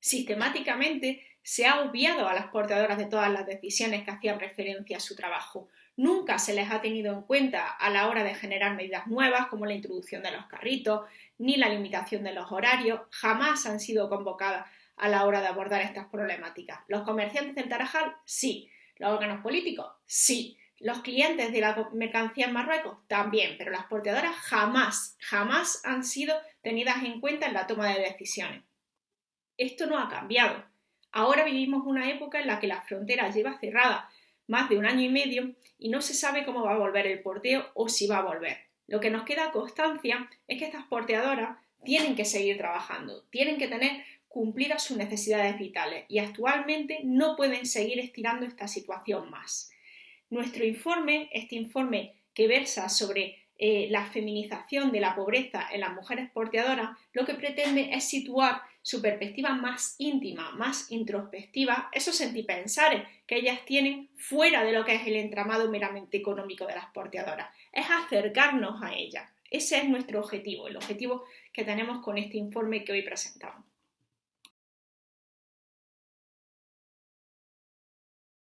Sistemáticamente se ha obviado a las portadoras de todas las decisiones que hacían referencia a su trabajo. Nunca se les ha tenido en cuenta a la hora de generar medidas nuevas como la introducción de los carritos, ni la limitación de los horarios, jamás han sido convocadas a la hora de abordar estas problemáticas. Los comerciantes del Tarajal, sí. Los órganos políticos, sí. Los clientes de la mercancía en Marruecos, también. Pero las porteadoras jamás, jamás han sido tenidas en cuenta en la toma de decisiones. Esto no ha cambiado. Ahora vivimos una época en la que la frontera lleva cerrada más de un año y medio y no se sabe cómo va a volver el porteo o si va a volver. Lo que nos queda constancia es que estas porteadoras tienen que seguir trabajando, tienen que tener cumplidas sus necesidades vitales y actualmente no pueden seguir estirando esta situación más. Nuestro informe, este informe que versa sobre eh, la feminización de la pobreza en las mujeres porteadoras, lo que pretende es situar su perspectiva más íntima, más introspectiva, esos sentipensares que ellas tienen fuera de lo que es el entramado meramente económico de las porteadoras. Es acercarnos a ellas. Ese es nuestro objetivo, el objetivo que tenemos con este informe que hoy presentamos.